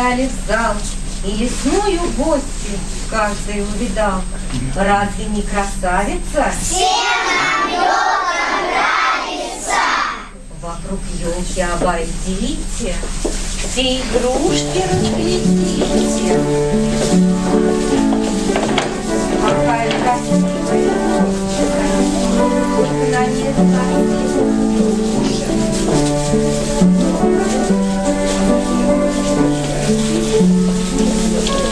вбежали в зал, И лесную гостью каждый увидал. Разве не красавица? Всем нравится! Вокруг елки обойдите, Все игрушки разглядите. Какая красивая елочка, Только на ней Здравствуй,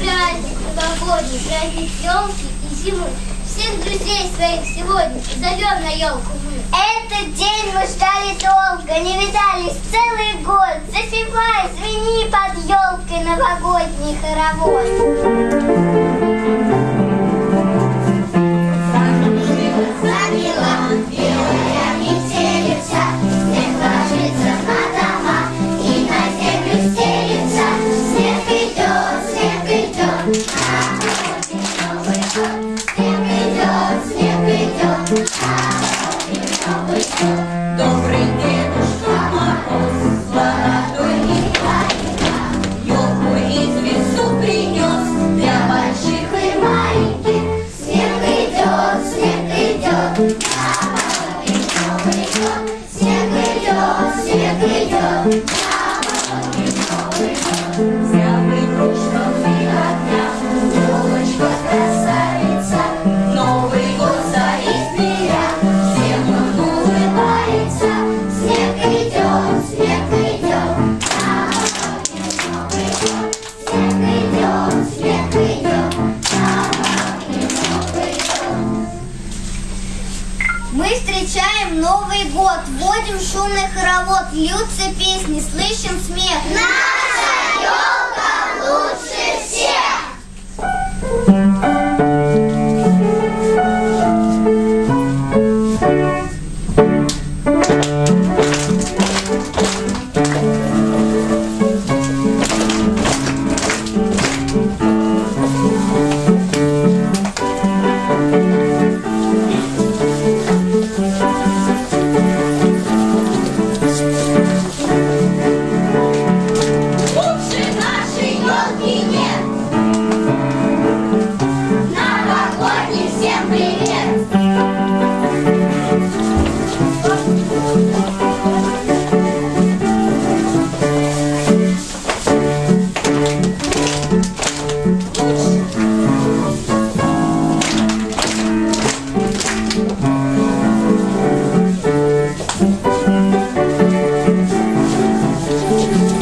праздник новогодний, праздник елки и зимы. Всех друзей своих сегодня зовем на елку мы. Этот день мы ждали долго, не видались целый год. Запивай, звени под елкой новогодний хоровод. Вводим шумный хоровод, льются песни, слышим смех. Наша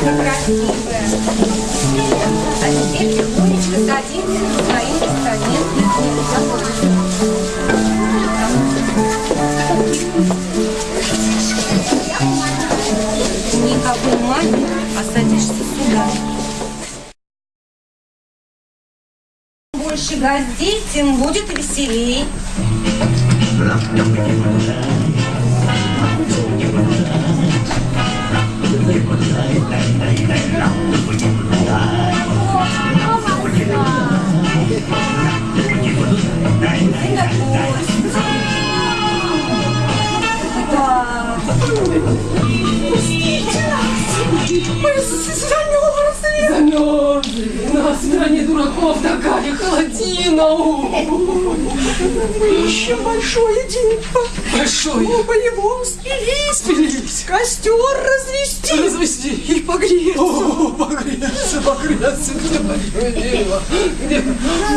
красивая. А теперь тихонечко садимся на свои постаменты. Никакой магии, а садишься сюда. Больше гостей, тем будет веселей. Замерзли. У нас в стране дураков такая холодина. Еще большое дело. Большое. Оба его спились. Спились. Костер развести. Развести. И погреться. О, погреться, погреться. Где мое дело? Где?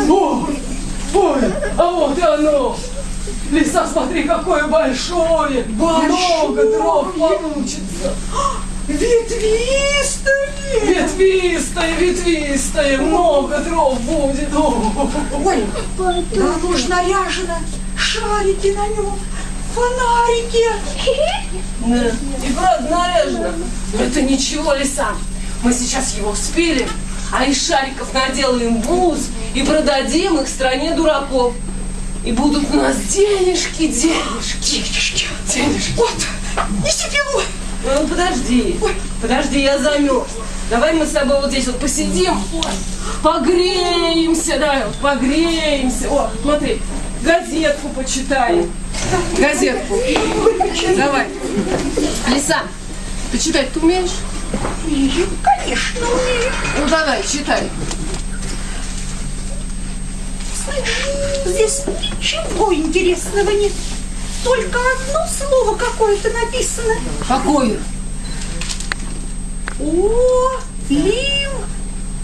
О, ой, а вот и оно. Леса, смотри, какое большое. Много дров получится. Ветвистые. Ветвистое, ветвистое, много дров будет. Ой, да оно ж наряжено. Шарики на нем. Фонарики. Да. И правда наряжено. Но это ничего, Лиса. Мы сейчас его спилим, а из шариков наделаем бус и продадим их стране дураков. И будут у нас денежки. Денежки. Вот, неси пилу. Ну, подожди. Подожди, я замерз. Давай мы с тобой вот здесь вот посидим. Погреемся, да, вот погреемся. О, смотри, газетку почитаем. Газетку. Давай. Лиса, ты читать ты умеешь? Умею, конечно, умею. Ну давай, читай. Здесь ничего интересного нет. Только одно слово какое-то написано. Какое? О, лим,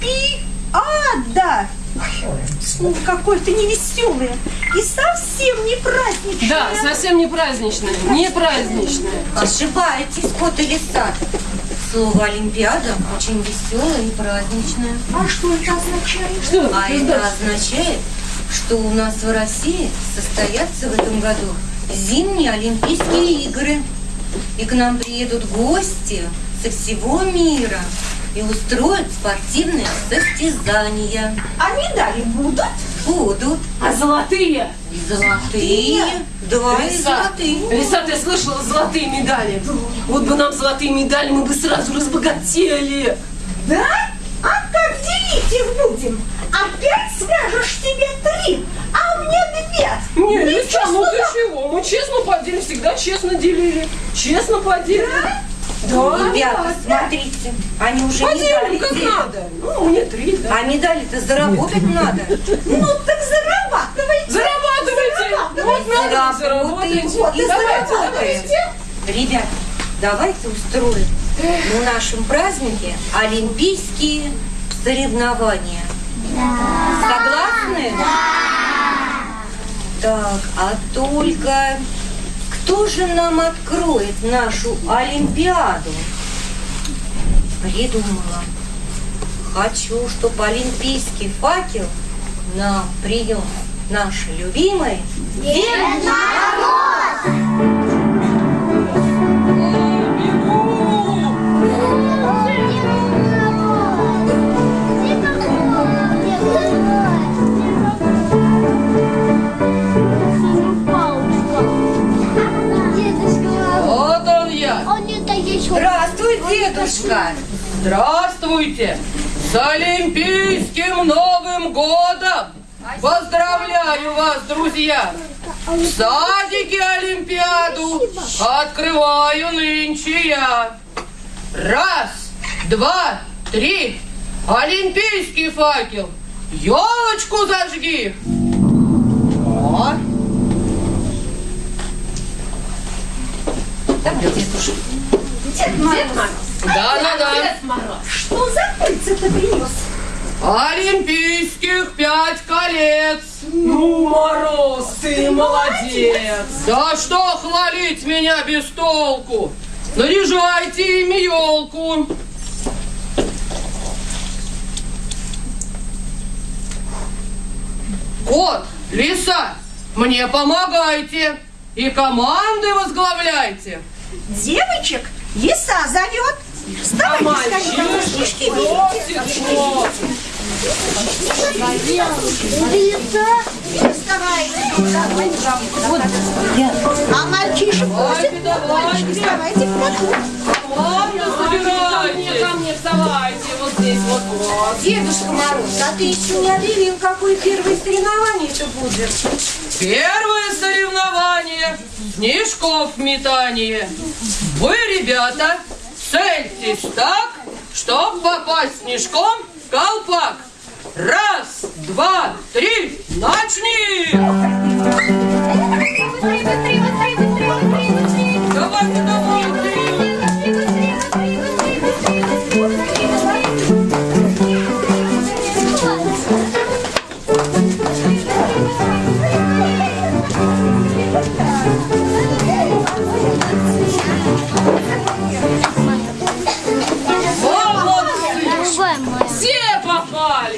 пи, ада. Ой, Слово какое-то невеселое и совсем не праздничное. Да, совсем не праздничное. Не праздничное. Ошибаетесь, кот и лиса. Слово Олимпиада очень веселое и праздничное. А что это означает? Что? А это означает, что у нас в России состоятся в этом году зимние Олимпийские игры. И к нам приедут гости со всего мира и устроят спортивные состязания. А медали будут? Будут А золотые? и золотые, два Лиса, золотые. Лиса, ты слышала золотые медали? Вот бы нам золотые медали, мы бы сразу разбогатели. Да? А как делить их будем? Опять скажешь тебе три, а мне две. Не, Лиса, ну ты чего? Мы честно поделили, всегда честно делили. Честно поделили. Да? Ребята, смотрите, они уже Поделим медали как делят. надо. Ну, мне три, да. А медали-то заработать надо. Ну так зарабатывайте. Зарабатывайте! Вот надо, Заработаем. заработайте. Вот и Давайте, заработаем. давайте. Ребят, давайте устроим на нашем празднике олимпийские соревнования. Согласны? Так, а только кто же нам откроет нашу Олимпиаду? Придумала. Хочу, чтобы олимпийский факел нам принес наш любимый Дед Дедушка, Здравствуй, дедушка! Здравствуйте! С Олимпийским Новым Годом! Поздравляю вас, друзья! В садике Олимпиаду открываю нынче я. Раз, два, три. Олимпийский факел. Елочку зажги. О, Дед Мороз, да-да-да. что за пыльца ты принес? Олимпийских пять колец. Ну, Мороз, ты молодец. Да что хвалить меня без толку? Наряжайте ими елку. Кот, лиса, мне помогайте и команды возглавляйте. Девочек лиса зовет. Вставайте, скорее, мальчишки. Не вставайте. А мальчишек просит. Мальчики, вставайте в круг. Ладно, собирайте. Ко мне вставайте, вот здесь, вот, вот. Дедушка Мороз, а ты еще не объявил, какое первое соревнование это будет? Первое соревнование – снежков метание. Вы, ребята, цельтесь так, чтоб попасть снежком в колпак. Раз, два, три, начни!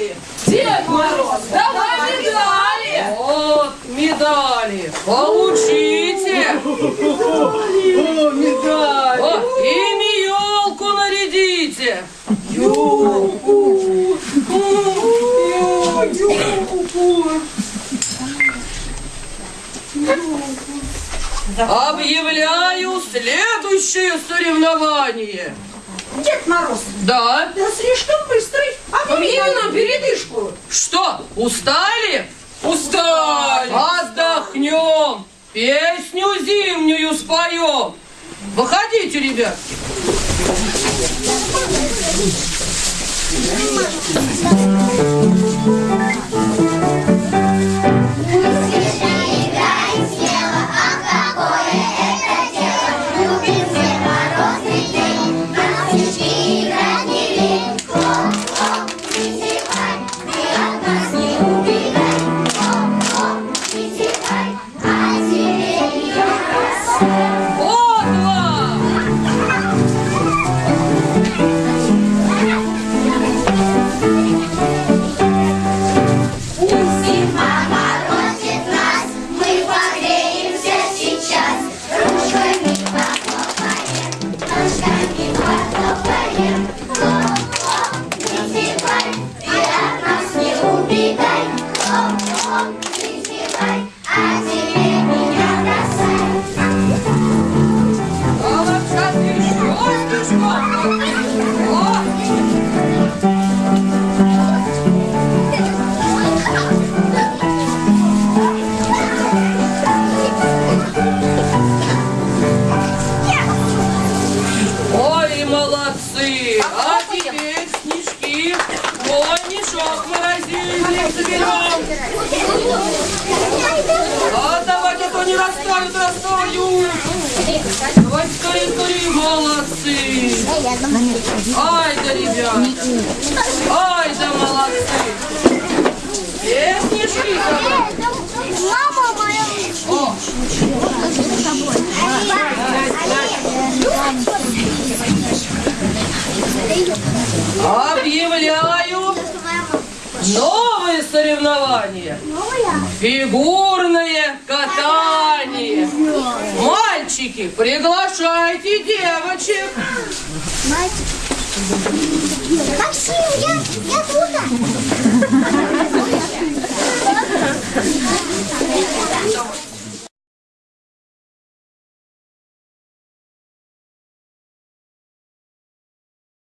Попали! Дед Мороз, давай медали! Вот медали. Получите. О, медаль! О, ими елку нарядите. Ёлку! О, ёлку! Объявляю следующее соревнование. Дед Мороз, Да. да слишком быстрый. Объяви нам передышку. Что, устали? Устали. Отдохнем. Песню зимнюю споем. Выходите, ребятки. Вот А. А давайте, а то не растают, растают. Давайте скорее, скорее, молодцы. Ай да, ребята. Ай да, молодцы. Снежки забрали. Мама моя! О, объявляю новые соревнования. Фигурное катание. Мальчики, приглашайте девочек. Максим, я, я тут.